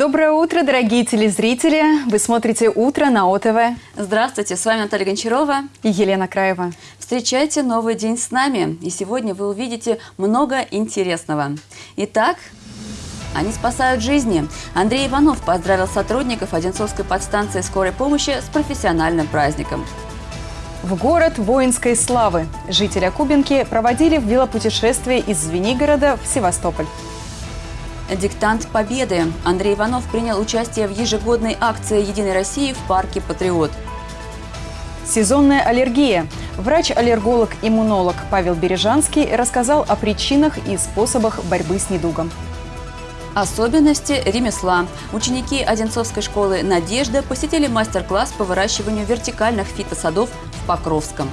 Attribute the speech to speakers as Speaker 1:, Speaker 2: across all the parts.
Speaker 1: Доброе утро, дорогие телезрители! Вы смотрите «Утро» на ОТВ.
Speaker 2: Здравствуйте, с вами Наталья Гончарова
Speaker 1: и Елена Краева.
Speaker 2: Встречайте новый день с нами, и сегодня вы увидите много интересного. Итак, они спасают жизни. Андрей Иванов поздравил сотрудников Одинцовской подстанции скорой помощи с профессиональным праздником.
Speaker 1: В город воинской славы жители Кубинки проводили велопутешествие из Звенигорода в Севастополь.
Speaker 2: Диктант Победы. Андрей Иванов принял участие в ежегодной акции «Единой России» в парке «Патриот».
Speaker 1: Сезонная аллергия. Врач-аллерголог-иммунолог Павел Бережанский рассказал о причинах и способах борьбы с недугом.
Speaker 2: Особенности ремесла. Ученики Одинцовской школы «Надежда» посетили мастер-класс по выращиванию вертикальных фитосадов в Покровском.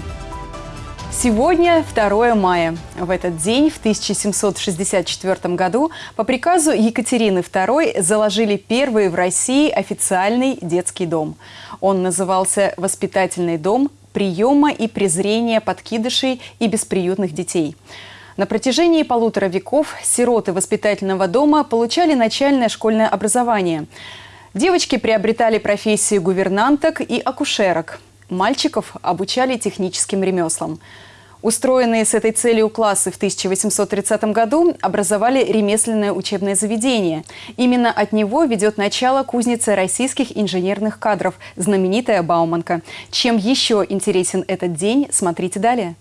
Speaker 1: Сегодня 2 мая. В этот день, в 1764 году, по приказу Екатерины II заложили первый в России официальный детский дом. Он назывался «Воспитательный дом приема и презрения подкидышей и бесприютных детей». На протяжении полутора веков сироты воспитательного дома получали начальное школьное образование. Девочки приобретали профессии гувернанток и акушерок. Мальчиков обучали техническим ремеслам. Устроенные с этой целью классы в 1830 году образовали ремесленное учебное заведение. Именно от него ведет начало кузница российских инженерных кадров, знаменитая Бауманка. Чем еще интересен этот день, смотрите далее.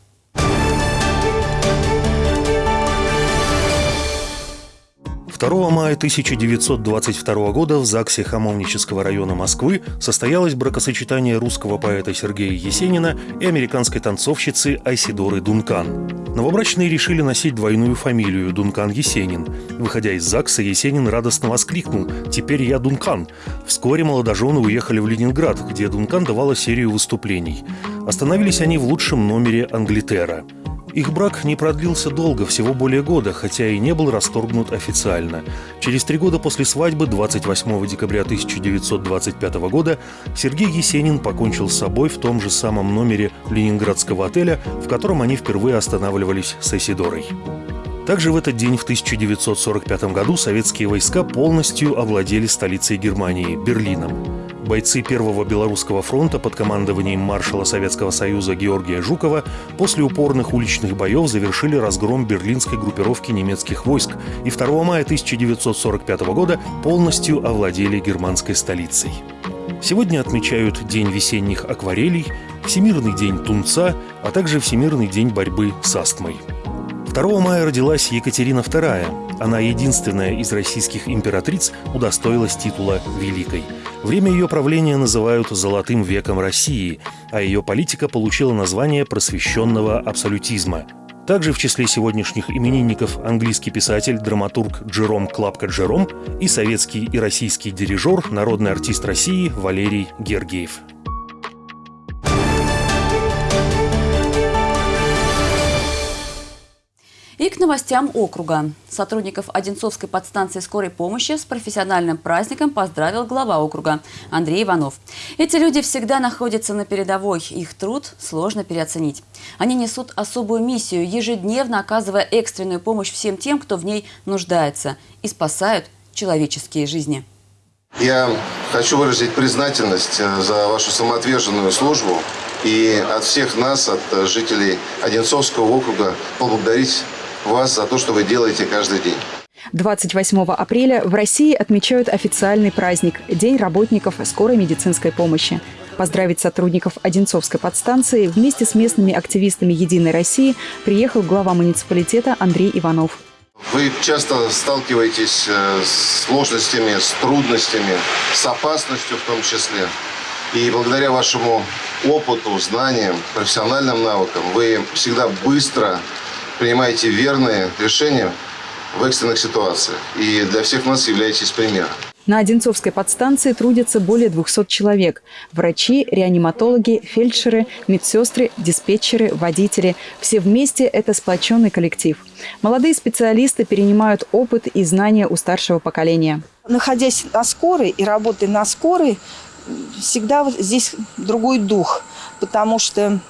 Speaker 3: 2 мая 1922 года в ЗАГСе Хамовнического района Москвы состоялось бракосочетание русского поэта Сергея Есенина и американской танцовщицы Айсидоры Дункан. Новобрачные решили носить двойную фамилию Дункан Есенин. Выходя из ЗАГСа, Есенин радостно воскликнул «Теперь я Дункан». Вскоре молодожены уехали в Ленинград, где Дункан давала серию выступлений. Остановились они в лучшем номере Англитера – их брак не продлился долго, всего более года, хотя и не был расторгнут официально. Через три года после свадьбы, 28 декабря 1925 года, Сергей Есенин покончил с собой в том же самом номере ленинградского отеля, в котором они впервые останавливались с Эсидорой. Также в этот день, в 1945 году, советские войска полностью овладели столицей Германии – Берлином. Бойцы Первого Белорусского фронта под командованием маршала Советского Союза Георгия Жукова после упорных уличных боев завершили разгром берлинской группировки немецких войск и 2 мая 1945 года полностью овладели германской столицей. Сегодня отмечают День весенних акварелей, Всемирный день тунца, а также Всемирный день борьбы с астмой. 2 мая родилась Екатерина II. Она единственная из российских императриц удостоилась титула «Великой». Время ее правления называют «золотым веком России», а ее политика получила название просвещенного абсолютизма. Также в числе сегодняшних именинников английский писатель, драматург Джером Клапка Джером и советский и российский дирижер, народный артист России Валерий Гергиев.
Speaker 2: И к новостям округа. Сотрудников Одинцовской подстанции скорой помощи с профессиональным праздником поздравил глава округа Андрей Иванов. Эти люди всегда находятся на передовой, их труд сложно переоценить. Они несут особую миссию, ежедневно оказывая экстренную помощь всем тем, кто в ней нуждается, и спасают человеческие жизни.
Speaker 4: Я хочу выразить признательность э, за вашу самоотверженную службу и от всех нас, от э, жителей Одинцовского округа, поблагодарить вас за то, что вы делаете каждый день.
Speaker 1: 28 апреля в России отмечают официальный праздник – День работников скорой медицинской помощи. Поздравить сотрудников Одинцовской подстанции вместе с местными активистами «Единой России» приехал глава муниципалитета Андрей Иванов.
Speaker 4: Вы часто сталкиваетесь э, с сложностями, с трудностями, с опасностью в том числе. И благодаря вашему опыту, знаниям, профессиональным навыкам вы всегда быстро принимаете верные решения в экстренных ситуациях. И для всех нас являетесь примером.
Speaker 1: На Одинцовской подстанции трудятся более 200 человек. Врачи, реаниматологи, фельдшеры, медсестры, диспетчеры, водители. Все вместе – это сплоченный коллектив. Молодые специалисты перенимают опыт и знания у старшего поколения.
Speaker 5: Находясь на скорой и работая на скорой, всегда здесь другой дух, потому что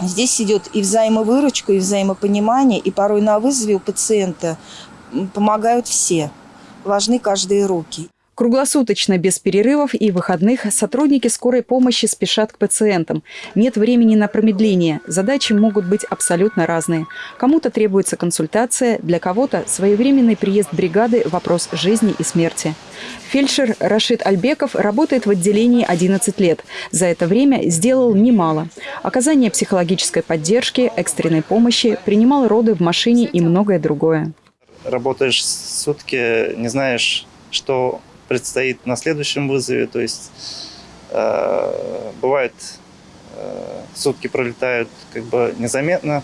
Speaker 5: Здесь идет и взаимовыручка, и взаимопонимание, и порой на вызове у пациента помогают все. Важны каждые руки.
Speaker 1: Круглосуточно, без перерывов и выходных, сотрудники скорой помощи спешат к пациентам. Нет времени на промедление. Задачи могут быть абсолютно разные. Кому-то требуется консультация, для кого-то своевременный приезд бригады – вопрос жизни и смерти. Фельдшер Рашид Альбеков работает в отделении 11 лет. За это время сделал немало. Оказание психологической поддержки, экстренной помощи, принимал роды в машине и многое другое.
Speaker 6: Работаешь сутки, не знаешь, что предстоит на следующем вызове. То есть э, бывает э, сутки пролетают как бы незаметно,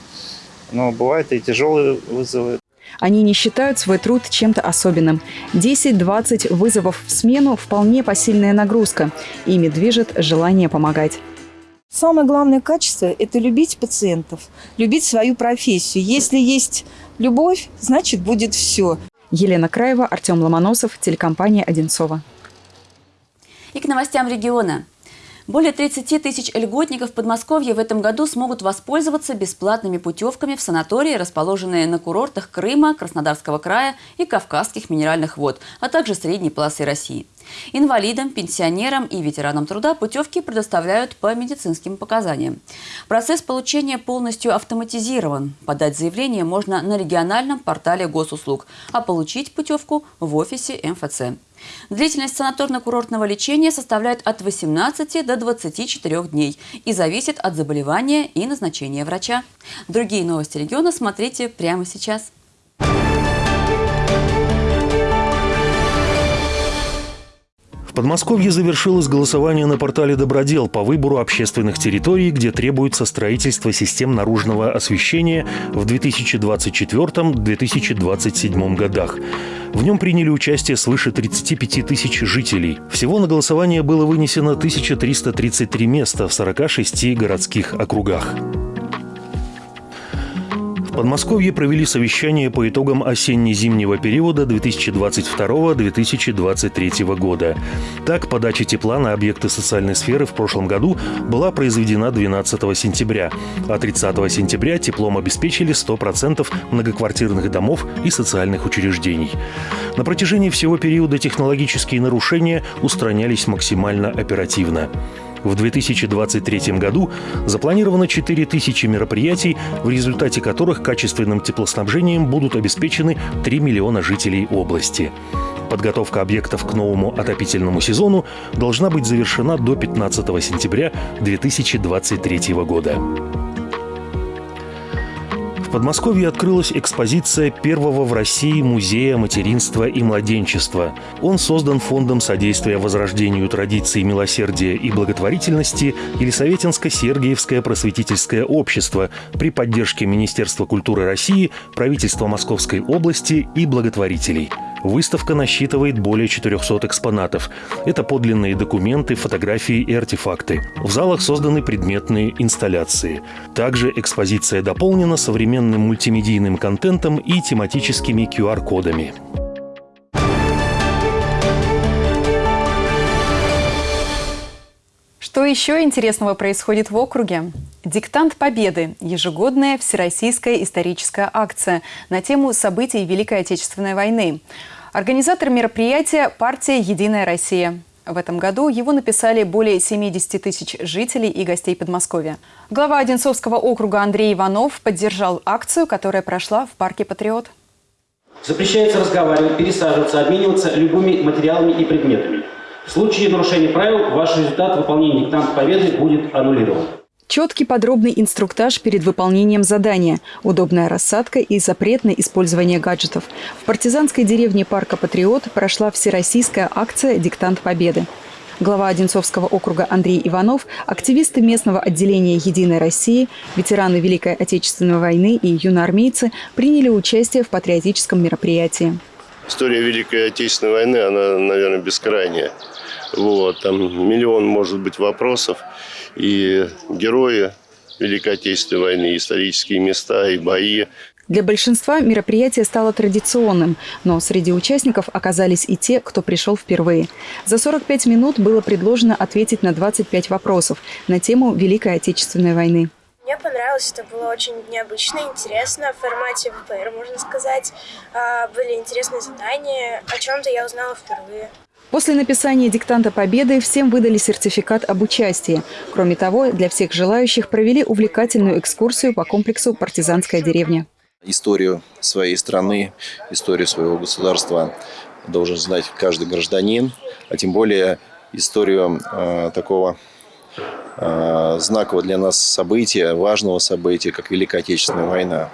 Speaker 6: но бывают и тяжелые вызовы.
Speaker 1: Они не считают свой труд чем-то особенным. 10-20 вызовов в смену – вполне посильная нагрузка. Ими движет желание помогать.
Speaker 5: Самое главное качество – это любить пациентов, любить свою профессию. Если есть любовь, значит будет все.
Speaker 1: Елена Краева, Артем Ломоносов, телекомпания «Одинцова».
Speaker 2: И к новостям региона. Более 30 тысяч льготников Подмосковья в этом году смогут воспользоваться бесплатными путевками в санатории, расположенные на курортах Крыма, Краснодарского края и Кавказских минеральных вод, а также средней полосы России. Инвалидам, пенсионерам и ветеранам труда путевки предоставляют по медицинским показаниям. Процесс получения полностью автоматизирован. Подать заявление можно на региональном портале госуслуг, а получить путевку в офисе МФЦ. Длительность санаторно-курортного лечения составляет от 18 до 24 дней и зависит от заболевания и назначения врача. Другие новости региона смотрите прямо сейчас.
Speaker 3: В Подмосковье завершилось голосование на портале «Добродел» по выбору общественных территорий, где требуется строительство систем наружного освещения в 2024-2027 годах. В нем приняли участие свыше 35 тысяч жителей. Всего на голосование было вынесено 1333 места в 46 городских округах. Подмосковье провели совещание по итогам осенне-зимнего периода 2022-2023 года. Так, подача тепла на объекты социальной сферы в прошлом году была произведена 12 сентября, а 30 сентября теплом обеспечили 100% многоквартирных домов и социальных учреждений. На протяжении всего периода технологические нарушения устранялись максимально оперативно. В 2023 году запланировано 4000 мероприятий, в результате которых качественным теплоснабжением будут обеспечены 3 миллиона жителей области. Подготовка объектов к новому отопительному сезону должна быть завершена до 15 сентября 2023 года. Подмосковье открылась экспозиция первого в России музея материнства и младенчества. Он создан Фондом содействия возрождению традиций милосердия и благотворительности Елисаветинско-Сергиевское просветительское общество при поддержке Министерства культуры России, правительства Московской области и благотворителей – Выставка насчитывает более 400 экспонатов. Это подлинные документы, фотографии и артефакты. В залах созданы предметные инсталляции. Также экспозиция дополнена современным мультимедийным контентом и тематическими QR-кодами.
Speaker 1: Что еще интересного происходит в округе? «Диктант Победы» – ежегодная всероссийская историческая акция на тему событий Великой Отечественной войны. Организатор мероприятия – партия «Единая Россия». В этом году его написали более 70 тысяч жителей и гостей Подмосковья. Глава Одинцовского округа Андрей Иванов поддержал акцию, которая прошла в парке «Патриот».
Speaker 7: Запрещается разговаривать, пересаживаться, обмениваться любыми материалами и предметами. В случае нарушения правил ваш результат выполнения диктанта победы будет аннулирован.
Speaker 1: Четкий подробный инструктаж перед выполнением задания, удобная рассадка и запрет на использование гаджетов. В партизанской деревне парка «Патриот» прошла всероссийская акция «Диктант Победы». Глава Одинцовского округа Андрей Иванов, активисты местного отделения «Единой России», ветераны Великой Отечественной войны и юноармейцы приняли участие в патриотическом мероприятии.
Speaker 8: История Великой Отечественной войны, она, наверное, бескрайняя. Вот, там миллион, может быть, вопросов. И герои Великой Отечественной войны, исторические места и бои.
Speaker 1: Для большинства мероприятие стало традиционным, но среди участников оказались и те, кто пришел впервые. За 45 минут было предложено ответить на 25 вопросов на тему Великой Отечественной войны.
Speaker 9: Мне понравилось, это было очень необычно, интересно, в формате ВПР, можно сказать. А, были интересные задания, о чем-то я узнала впервые.
Speaker 1: После написания диктанта победы всем выдали сертификат об участии. Кроме того, для всех желающих провели увлекательную экскурсию по комплексу «Партизанская деревня».
Speaker 10: Историю своей страны, историю своего государства должен знать каждый гражданин, а тем более историю э, такого э, знакового для нас события, важного события, как Великая Отечественная война.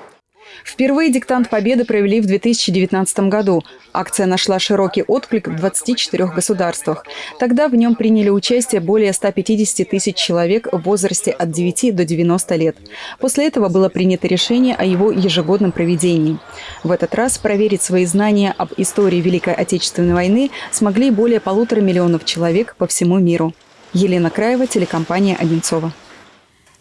Speaker 1: Впервые диктант Победы провели в 2019 году. Акция нашла широкий отклик в 24 государствах. Тогда в нем приняли участие более 150 тысяч человек в возрасте от 9 до 90 лет. После этого было принято решение о его ежегодном проведении. В этот раз проверить свои знания об истории Великой Отечественной войны смогли более полутора миллионов человек по всему миру. Елена Краева, телекомпания «Одинцова».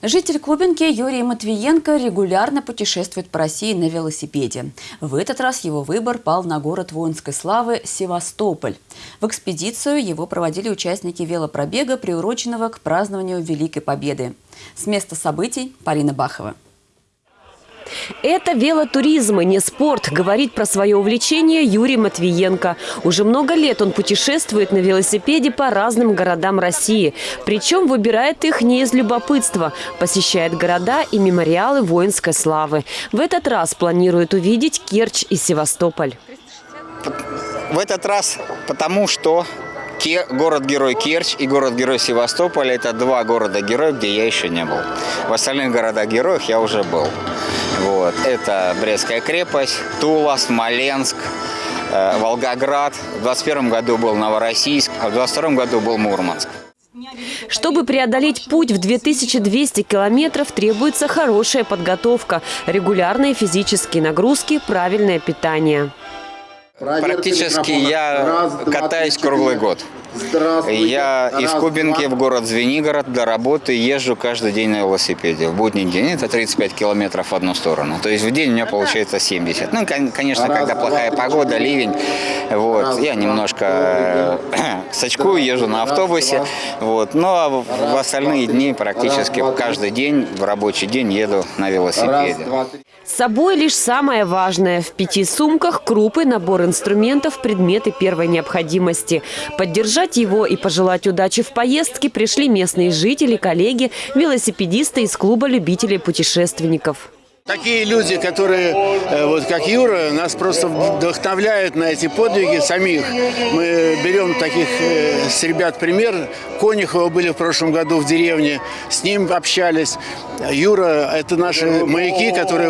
Speaker 2: Житель Кубинки Юрий Матвиенко регулярно путешествует по России на велосипеде. В этот раз его выбор пал на город воинской славы Севастополь. В экспедицию его проводили участники велопробега, приуроченного к празднованию Великой Победы. С места событий Полина Бахова.
Speaker 11: Это велотуризм, и не спорт, говорит про свое увлечение Юрий Матвиенко. Уже много лет он путешествует на велосипеде по разным городам России. Причем выбирает их не из любопытства. Посещает города и мемориалы воинской славы. В этот раз планирует увидеть Керчь и Севастополь.
Speaker 12: В этот раз потому, что город-герой Керчь и город-герой Севастополь – это два города-героя, где я еще не был. В остальных городах-героях я уже был. Вот. Это Брестская крепость, Тула, Смоленск, э, Волгоград. В 2021 году был Новороссийск, а в 2022 году был Мурманск.
Speaker 11: Чтобы преодолеть путь в 2200 километров, требуется хорошая подготовка, регулярные физические нагрузки, правильное питание.
Speaker 12: Практически я катаюсь круглый год. Я из Кубинки в город Звенигород до работы езжу каждый день на велосипеде. В будний день это 35 километров в одну сторону. То есть в день у меня получается 70. Ну, конечно, когда плохая погода, ливень, вот, я немножко э, сачкую, езжу на автобусе. Вот, но ну, а в остальные дни практически каждый день, в рабочий день еду на велосипеде.
Speaker 11: С собой лишь самое важное. В пяти сумках крупы, набор инструментов, предметы первой необходимости. Поддержать его и пожелать удачи в поездке пришли местные жители, коллеги, велосипедисты из клуба любителей путешественников.
Speaker 13: Такие люди, которые, э, вот как Юра, нас просто вдохновляют на эти подвиги самих. Мы берем таких э, с ребят пример. Конюхова были в прошлом году в деревне, с ним общались. Юра – это наши маяки, которые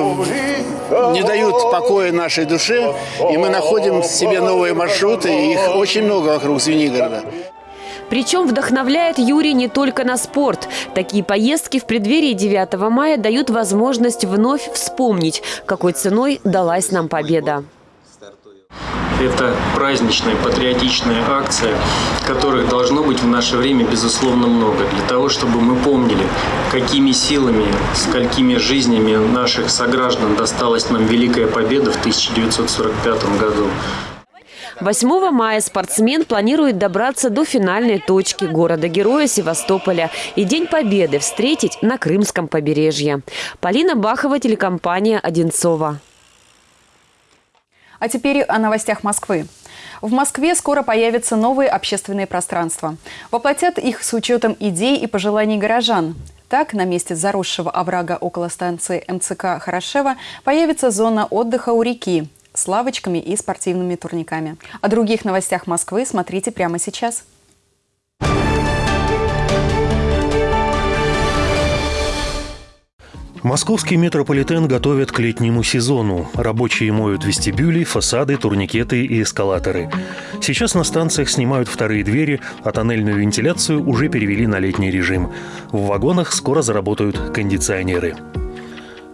Speaker 13: не дают покоя нашей душе, и мы находим себе новые маршруты, их очень много вокруг Звенигорода.
Speaker 11: Причем вдохновляет Юрий не только на спорт. Такие поездки в преддверии 9 мая дают возможность вновь вспомнить, какой ценой далась нам победа.
Speaker 14: Это праздничная, патриотичная акция, которых должно быть в наше время, безусловно, много. Для того, чтобы мы помнили, какими силами, сколькими жизнями наших сограждан досталась нам Великая Победа в 1945 году.
Speaker 11: 8 мая спортсмен планирует добраться до финальной точки города-героя Севастополя и День Победы встретить на Крымском побережье. Полина Бахова, телекомпания «Одинцова».
Speaker 1: А теперь о новостях Москвы. В Москве скоро появятся новые общественные пространства. Воплотят их с учетом идей и пожеланий горожан. Так, на месте заросшего оврага около станции МЦК Хорошева появится зона отдыха у реки с лавочками и спортивными турниками. О других новостях Москвы смотрите прямо сейчас.
Speaker 3: Московский метрополитен готовят к летнему сезону. Рабочие моют вестибюли, фасады, турникеты и эскалаторы. Сейчас на станциях снимают вторые двери, а тоннельную вентиляцию уже перевели на летний режим. В вагонах скоро заработают кондиционеры.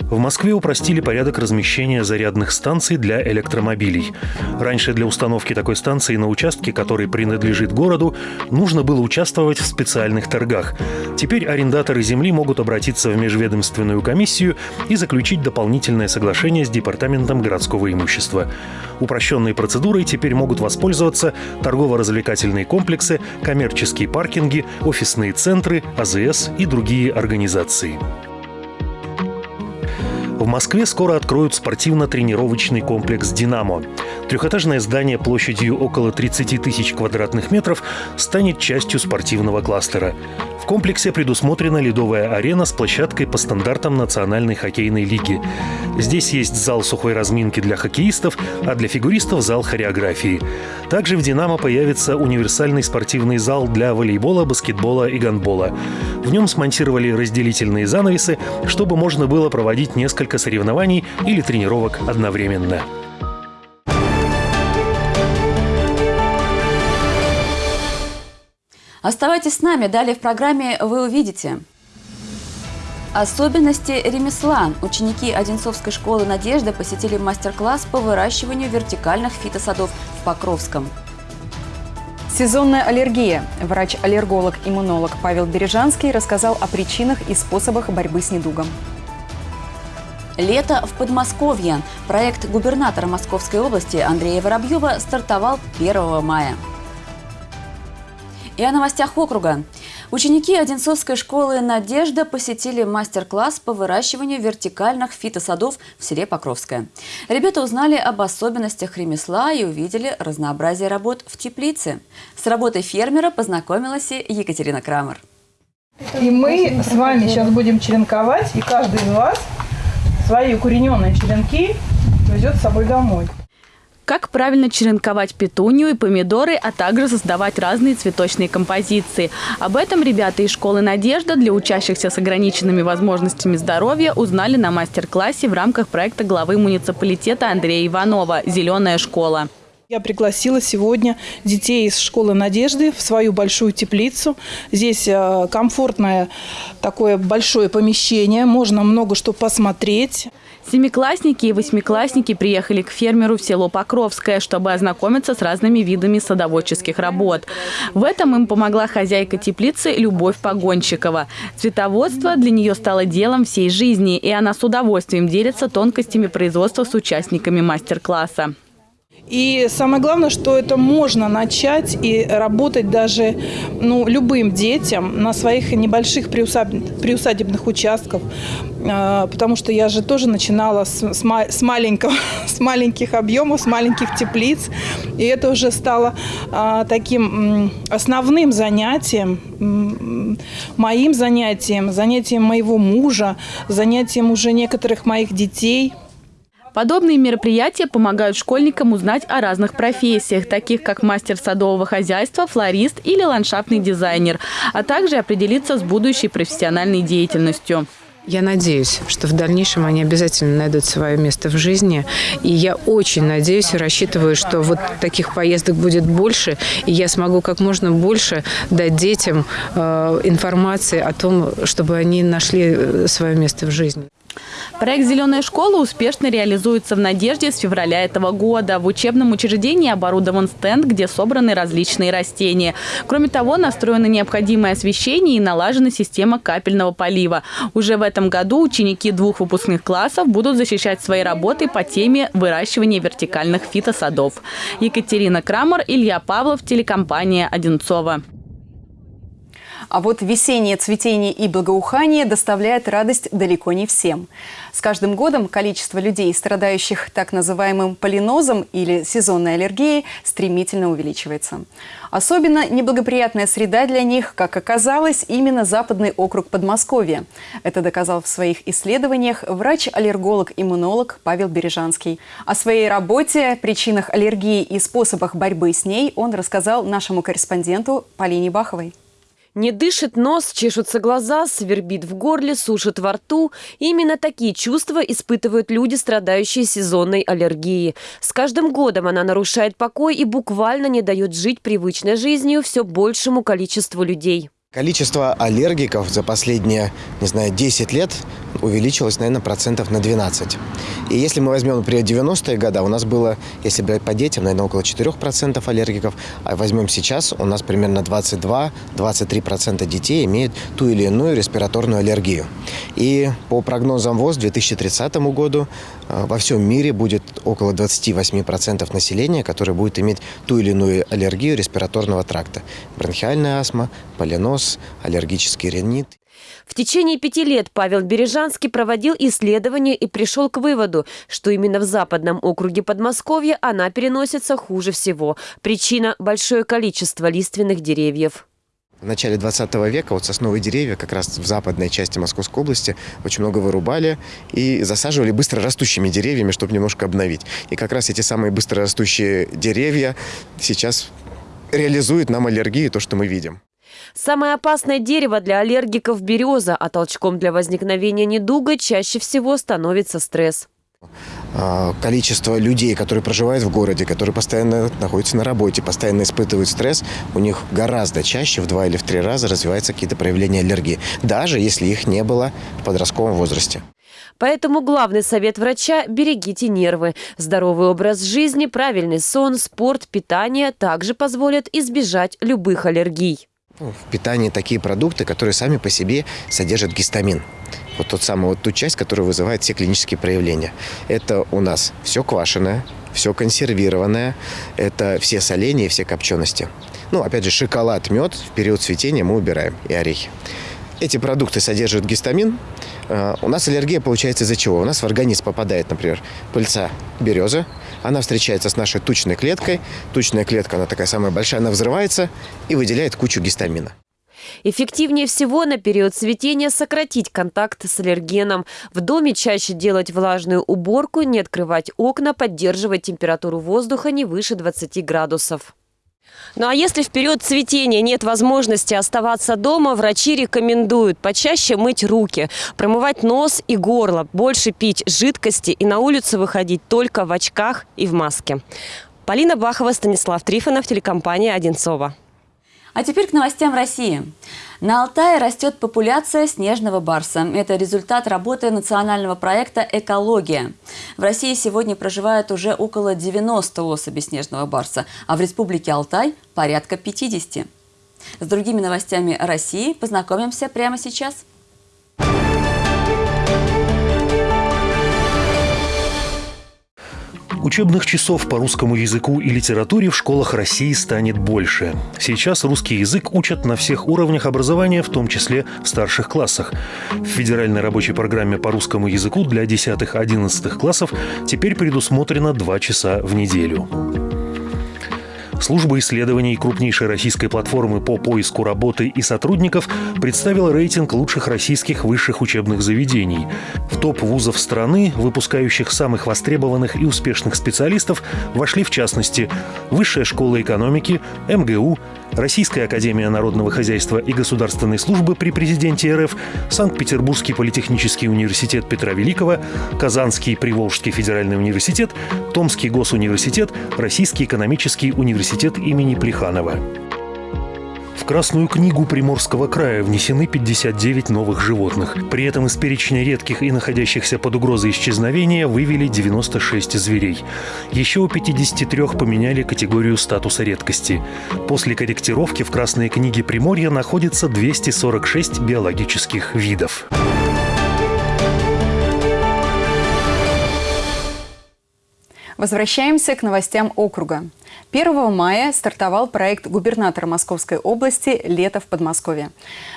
Speaker 3: В Москве упростили порядок размещения зарядных станций для электромобилей. Раньше для установки такой станции на участке, который принадлежит городу, нужно было участвовать в специальных торгах. Теперь арендаторы земли могут обратиться в межведомственную комиссию и заключить дополнительное соглашение с Департаментом городского имущества. Упрощенной процедурой теперь могут воспользоваться торгово-развлекательные комплексы, коммерческие паркинги, офисные центры, АЗС и другие организации. В Москве скоро откроют спортивно-тренировочный комплекс «Динамо». Трехэтажное здание площадью около 30 тысяч квадратных метров станет частью спортивного кластера. В комплексе предусмотрена ледовая арена с площадкой по стандартам Национальной хоккейной лиги. Здесь есть зал сухой разминки для хоккеистов, а для фигуристов зал хореографии. Также в «Динамо» появится универсальный спортивный зал для волейбола, баскетбола и гандбола. В нем смонтировали разделительные занавесы, чтобы можно было проводить несколько соревнований или тренировок одновременно.
Speaker 2: Оставайтесь с нами. Далее в программе вы увидите. Особенности ремесла. Ученики Одинцовской школы «Надежда» посетили мастер-класс по выращиванию вертикальных фитосадов в Покровском.
Speaker 1: Сезонная аллергия. Врач-аллерголог-иммунолог Павел Бережанский рассказал о причинах и способах борьбы с недугом.
Speaker 2: Лето в Подмосковье. Проект губернатора Московской области Андрея Воробьева стартовал 1 мая. И о новостях округа. Ученики Одинцовской школы «Надежда» посетили мастер-класс по выращиванию вертикальных фитосадов в селе Покровское. Ребята узнали об особенностях ремесла и увидели разнообразие работ в теплице. С работой фермера познакомилась и Екатерина Крамер.
Speaker 15: И мы с вами сейчас будем черенковать, и каждый из вас свои укорененные черенки везет с собой домой
Speaker 16: как правильно черенковать петунью и помидоры, а также создавать разные цветочные композиции. Об этом ребята из школы «Надежда» для учащихся с ограниченными возможностями здоровья узнали на мастер-классе в рамках проекта главы муниципалитета Андрея Иванова «Зеленая школа».
Speaker 15: Я пригласила сегодня детей из школы «Надежды» в свою большую теплицу. Здесь э, комфортное такое большое помещение, можно много что посмотреть.
Speaker 16: Семиклассники и восьмиклассники приехали к фермеру в село Покровское, чтобы ознакомиться с разными видами садоводческих работ. В этом им помогла хозяйка теплицы Любовь Погонщикова. Цветоводство для нее стало делом всей жизни, и она с удовольствием делится тонкостями производства с участниками мастер-класса.
Speaker 15: И самое главное, что это можно начать и работать даже ну, любым детям на своих небольших приусадебных участках. А, потому что я же тоже начинала с, с, с, маленького, с маленьких объемов, с маленьких теплиц. И это уже стало а, таким основным занятием, моим занятием, занятием моего мужа, занятием уже некоторых моих детей –
Speaker 16: Подобные мероприятия помогают школьникам узнать о разных профессиях, таких как мастер садового хозяйства, флорист или ландшафтный дизайнер, а также определиться с будущей профессиональной деятельностью.
Speaker 17: Я надеюсь, что в дальнейшем они обязательно найдут свое место в жизни. И я очень надеюсь и рассчитываю, что вот таких поездок будет больше, и я смогу как можно больше дать детям э, информации о том, чтобы они нашли э, свое место в жизни.
Speaker 16: Проект «Зеленая школа» успешно реализуется в «Надежде» с февраля этого года. В учебном учреждении оборудован стенд, где собраны различные растения. Кроме того, настроено необходимое освещение и налажена система капельного полива. Уже в этом году ученики двух выпускных классов будут защищать свои работы по теме выращивания вертикальных фитосадов. Екатерина Крамер, Илья Павлов, телекомпания «Одинцова».
Speaker 1: А вот весеннее цветение и благоухание доставляет радость далеко не всем. С каждым годом количество людей, страдающих так называемым полинозом или сезонной аллергией, стремительно увеличивается. Особенно неблагоприятная среда для них, как оказалось, именно западный округ Подмосковья. Это доказал в своих исследованиях врач-аллерголог-иммунолог Павел Бережанский. О своей работе, причинах аллергии и способах борьбы с ней он рассказал нашему корреспонденту Полине Баховой.
Speaker 11: Не дышит нос, чешутся глаза, свербит в горле, сушит во рту. именно такие чувства испытывают люди, страдающие сезонной аллергией. С каждым годом она нарушает покой и буквально не дает жить привычной жизнью все большему количеству людей.
Speaker 18: Количество аллергиков за последние, не знаю, 10 лет увеличилось, наверное, процентов на 12. И если мы возьмем, например, 90-е годы, у нас было, если брать по детям, наверное, около 4% аллергиков, а возьмем сейчас, у нас примерно 22-23% детей имеют ту или иную респираторную аллергию. И по прогнозам ВОЗ к 2030 году э, во всем мире будет около 28% населения, которое будет иметь ту или иную аллергию респираторного тракта. Бронхиальная астма, полинос, аллергический ринит.
Speaker 11: В течение пяти лет Павел Бережанский проводил исследования и пришел к выводу, что именно в западном округе Подмосковья она переносится хуже всего. Причина – большое количество лиственных деревьев.
Speaker 18: В начале 20 века вот сосновые деревья как раз в западной части Московской области очень много вырубали и засаживали быстро растущими деревьями, чтобы немножко обновить. И как раз эти самые быстро растущие деревья сейчас реализуют нам аллергию, то, что мы видим.
Speaker 11: Самое опасное дерево для аллергиков – береза, а толчком для возникновения недуга чаще всего становится стресс.
Speaker 18: А, количество людей, которые проживают в городе, которые постоянно находятся на работе, постоянно испытывают стресс, у них гораздо чаще, в два или в три раза развиваются какие-то проявления аллергии, даже если их не было в подростковом возрасте.
Speaker 11: Поэтому главный совет врача – берегите нервы. Здоровый образ жизни, правильный сон, спорт, питание также позволят избежать любых аллергий.
Speaker 18: Ну, в питании такие продукты, которые сами по себе содержат гистамин. Вот тот самый, вот ту часть, которая вызывает все клинические проявления. Это у нас все квашеное, все консервированное, это все соления, все копчености. Ну, опять же, шоколад, мед в период цветения мы убираем и орехи. Эти продукты содержат гистамин. А, у нас аллергия получается из-за чего? У нас в организм попадает, например, пыльца березы, она встречается с нашей тучной клеткой. Тучная клетка, она такая самая большая, она взрывается и выделяет кучу гистамина.
Speaker 11: Эффективнее всего на период цветения сократить контакт с аллергеном. В доме чаще делать влажную уборку, не открывать окна, поддерживать температуру воздуха не выше 20 градусов. Ну а если в период цветения нет возможности оставаться дома, врачи рекомендуют почаще мыть руки, промывать нос и горло, больше пить жидкости и на улицу выходить только в очках и в маске. Полина Бахова, Станислав Трифонов, телекомпания «Одинцова».
Speaker 2: А теперь к новостям России. На Алтае растет популяция снежного барса. Это результат работы национального проекта «Экология». В России сегодня проживает уже около 90 особей снежного барса, а в Республике Алтай – порядка 50. С другими новостями России познакомимся прямо сейчас.
Speaker 3: Учебных часов по русскому языку и литературе в школах России станет больше. Сейчас русский язык учат на всех уровнях образования, в том числе в старших классах. В федеральной рабочей программе по русскому языку для 10-11 классов теперь предусмотрено 2 часа в неделю. Служба исследований крупнейшей российской платформы по поиску работы и сотрудников представила рейтинг лучших российских высших учебных заведений. В топ вузов страны, выпускающих самых востребованных и успешных специалистов, вошли в частности Высшая школа экономики, МГУ, Российская академия народного хозяйства и государственной службы при президенте РФ, Санкт-Петербургский политехнический университет Петра Великого, Казанский Приволжский федеральный университет, Томский госуниверситет, Российский экономический университет имени Плеханова. В Красную книгу Приморского края внесены 59 новых животных. При этом из перечня редких и находящихся под угрозой исчезновения вывели 96 зверей. Еще у 53 поменяли категорию статуса редкости. После корректировки в Красной книге Приморья находится 246 биологических видов.
Speaker 1: Возвращаемся к новостям округа. 1 мая стартовал проект губернатора Московской области «Лето в Подмосковье».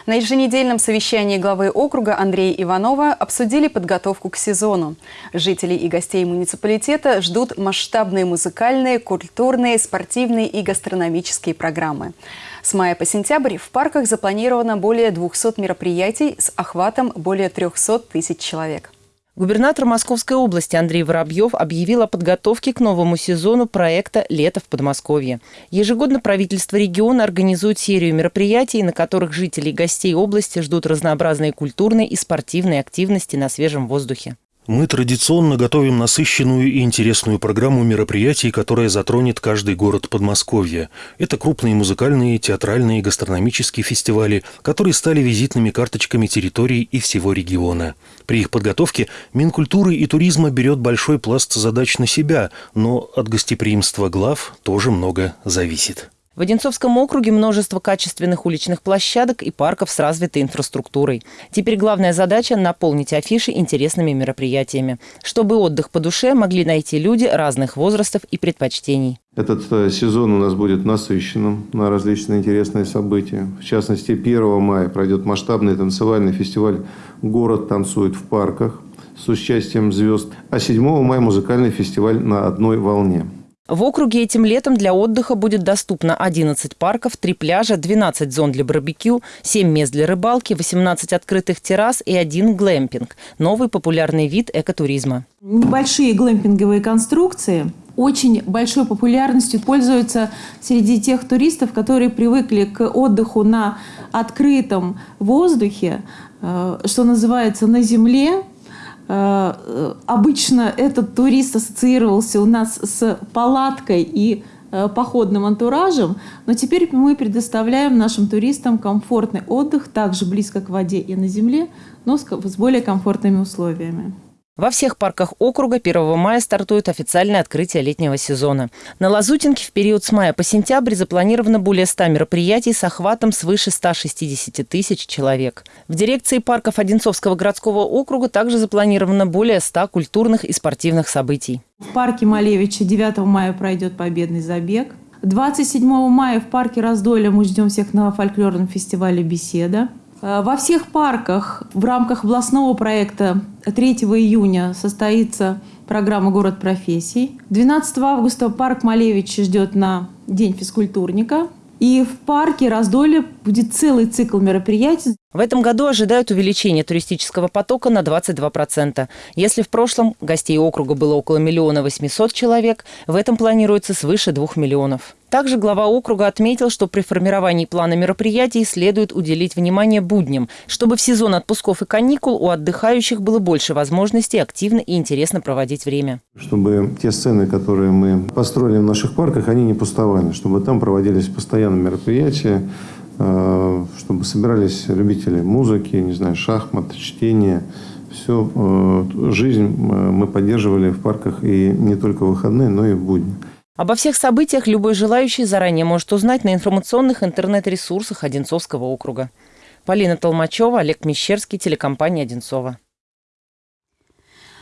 Speaker 1: На еженедельном совещании главы округа Андрея Иванова обсудили подготовку к сезону. Жителей и гостей муниципалитета ждут масштабные музыкальные, культурные, спортивные и гастрономические программы. С мая по сентябрь в парках запланировано более 200 мероприятий с охватом более 300 тысяч человек.
Speaker 19: Губернатор Московской области Андрей Воробьев объявил о подготовке к новому сезону проекта «Лето в Подмосковье». Ежегодно правительство региона организует серию мероприятий, на которых жители и гостей области ждут разнообразные культурные и спортивные активности на свежем воздухе.
Speaker 3: Мы традиционно готовим насыщенную и интересную программу мероприятий, которая затронет каждый город Подмосковья. Это крупные музыкальные, театральные, гастрономические фестивали, которые стали визитными карточками территорий и всего региона. При их подготовке Минкультуры и туризма берет большой пласт задач на себя, но от гостеприимства глав тоже много зависит.
Speaker 19: В Одинцовском округе множество качественных уличных площадок и парков с развитой инфраструктурой. Теперь главная задача – наполнить афиши интересными мероприятиями, чтобы отдых по душе могли найти люди разных возрастов и предпочтений.
Speaker 20: Этот э, сезон у нас будет насыщенным на различные интересные события. В частности, 1 мая пройдет масштабный танцевальный фестиваль «Город танцует в парках» с участием звезд, а 7 мая музыкальный фестиваль «На одной волне».
Speaker 19: В округе этим летом для отдыха будет доступно 11 парков, 3 пляжа, 12 зон для барбекю, 7 мест для рыбалки, 18 открытых террас и один глэмпинг – новый популярный вид экотуризма.
Speaker 21: Небольшие глэмпинговые конструкции очень большой популярностью пользуются среди тех туристов, которые привыкли к отдыху на открытом воздухе, э, что называется, на земле, обычно этот турист ассоциировался у нас с палаткой и э, походным антуражем, но теперь мы предоставляем нашим туристам комфортный отдых также близко к воде и на земле, но с более комфортными условиями.
Speaker 19: Во всех парках округа 1 мая стартует официальное открытие летнего сезона. На Лазутинке в период с мая по сентябрь запланировано более 100 мероприятий с охватом свыше 160 тысяч человек. В дирекции парков Одинцовского городского округа также запланировано более 100 культурных и спортивных событий.
Speaker 21: В парке Малевича 9 мая пройдет победный забег. 27 мая в парке Раздолья мы ждем всех на фольклорном фестивале «Беседа». Э, во всех парках в рамках областного проекта 3 июня состоится программа «Город профессий». 12 августа парк Малевич ждет на День физкультурника. И в парке Раздолье будет целый цикл мероприятий.
Speaker 19: В этом году ожидают увеличения туристического потока на 22%. Если в прошлом гостей округа было около миллиона восьмисот человек, в этом планируется свыше двух миллионов. Также глава округа отметил, что при формировании плана мероприятий следует уделить внимание будням, чтобы в сезон отпусков и каникул у отдыхающих было больше возможностей активно и интересно проводить время.
Speaker 20: Чтобы те сцены, которые мы построили в наших парках, они не пустовали, чтобы там проводились постоянно мероприятия, чтобы собирались любители музыки, не знаю, шахмат, чтения. Все, э, жизнь э, мы поддерживали в парках и не только в выходные, но и в будни.
Speaker 19: Обо всех событиях любой желающий заранее может узнать на информационных интернет-ресурсах Одинцовского округа. Полина Толмачева, Олег Мещерский, телекомпания «Одинцова».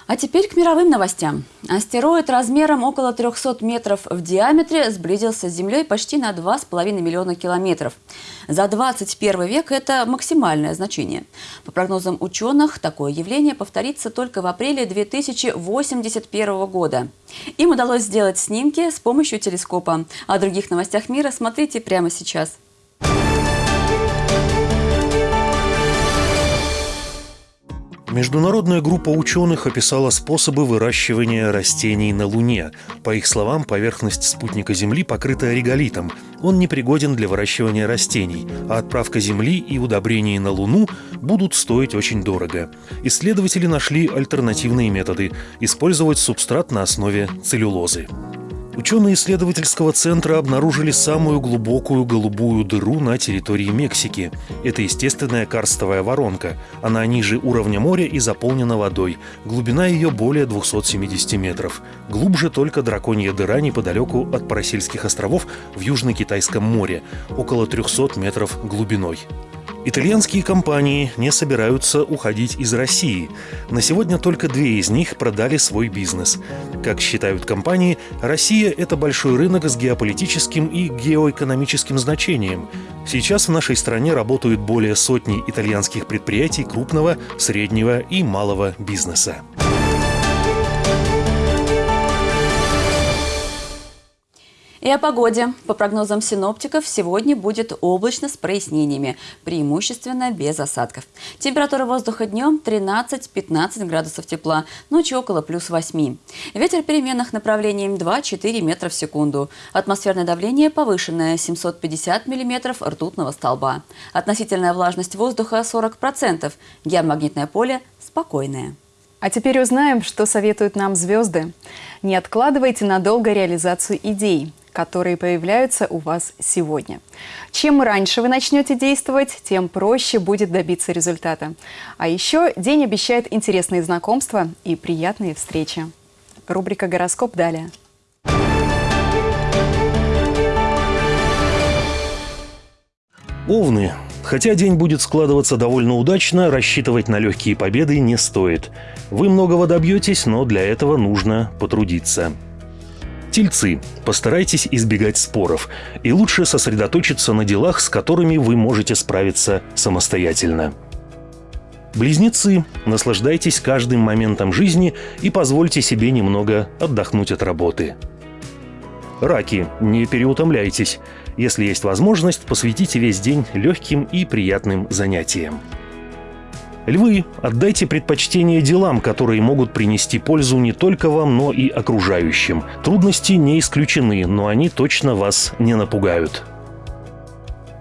Speaker 2: А теперь к мировым новостям. Астероид размером около 300 метров в диаметре сблизился с Землей почти на 2,5 миллиона километров. За 21 век это максимальное значение. По прогнозам ученых, такое явление повторится только в апреле 2081 года. Им удалось сделать снимки с помощью телескопа. О других новостях мира смотрите прямо сейчас.
Speaker 3: Международная группа ученых описала способы выращивания растений на Луне. По их словам, поверхность спутника Земли покрыта реголитом. Он непригоден для выращивания растений, а отправка Земли и удобрения на Луну будут стоить очень дорого. Исследователи нашли альтернативные методы – использовать субстрат на основе целлюлозы. Ученые исследовательского центра обнаружили самую глубокую голубую дыру на территории Мексики. Это естественная карстовая воронка. Она ниже уровня моря и заполнена водой. Глубина ее более 270 метров. Глубже только драконья дыра неподалеку от Парасельских островов в Южно-Китайском море, около 300 метров глубиной. Итальянские компании не собираются уходить из России. На сегодня только две из них продали свой бизнес. Как считают компании, Россия – это большой рынок с геополитическим и геоэкономическим значением. Сейчас в нашей стране работают более сотни итальянских предприятий крупного, среднего и малого бизнеса.
Speaker 2: И о погоде. По прогнозам синоптиков, сегодня будет облачно с прояснениями, преимущественно без осадков. Температура воздуха днем 13-15 градусов тепла, ночью около плюс 8. Ветер переменных направлений 2-4 метра в секунду. Атмосферное давление повышенное 750 миллиметров ртутного столба. Относительная влажность воздуха 40%. Геомагнитное поле спокойное.
Speaker 1: А теперь узнаем, что советуют нам звезды. Не откладывайте надолго реализацию идей которые появляются у вас сегодня. Чем раньше вы начнете действовать, тем проще будет добиться результата. А еще день обещает интересные знакомства и приятные встречи. Рубрика «Гороскоп» далее.
Speaker 3: Овны. Хотя день будет складываться довольно удачно, рассчитывать на легкие победы не стоит. Вы многого добьетесь, но для этого нужно потрудиться. Тельцы. Постарайтесь избегать споров и лучше сосредоточиться на делах, с которыми вы можете справиться самостоятельно. Близнецы. Наслаждайтесь каждым моментом жизни и позвольте себе немного отдохнуть от работы. Раки. Не переутомляйтесь. Если есть возможность, посвятите весь день легким и приятным занятиям. Львы, отдайте предпочтение делам, которые могут принести пользу не только вам, но и окружающим. Трудности не исключены, но они точно вас не напугают.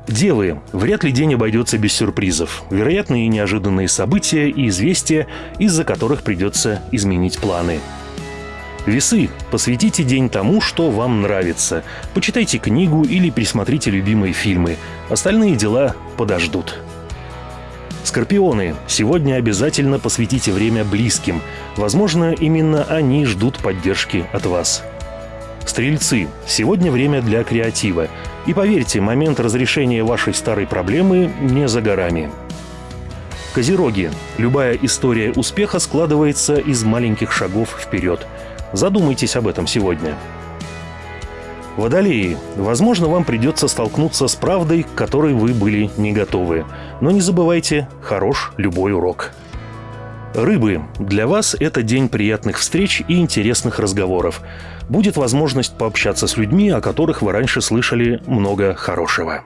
Speaker 3: Девы. Вряд ли день обойдется без сюрпризов. Вероятные неожиданные события и известия, из-за которых придется изменить планы. Весы. Посвятите день тому, что вам нравится. Почитайте книгу или присмотрите любимые фильмы. Остальные дела подождут. Скорпионы. Сегодня обязательно посвятите время близким. Возможно, именно они ждут поддержки от вас. Стрельцы. Сегодня время для креатива. И поверьте, момент разрешения вашей старой проблемы не за горами. Козероги. Любая история успеха складывается из маленьких шагов вперед. Задумайтесь об этом сегодня. Водолеи. Возможно, вам придется столкнуться с правдой, к которой вы были не готовы. Но не забывайте, хорош любой урок. Рыбы. Для вас это день приятных встреч и интересных разговоров. Будет возможность пообщаться с людьми, о которых вы раньше слышали много хорошего.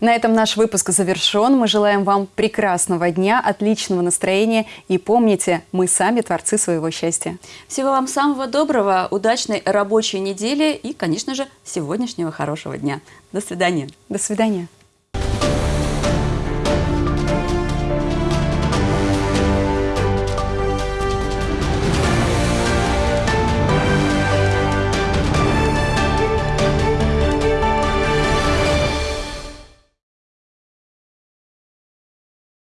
Speaker 1: На этом наш выпуск завершен. Мы желаем вам прекрасного дня, отличного настроения. И помните, мы сами творцы своего счастья.
Speaker 2: Всего вам самого доброго, удачной рабочей недели и, конечно же, сегодняшнего хорошего дня. До свидания.
Speaker 1: До свидания.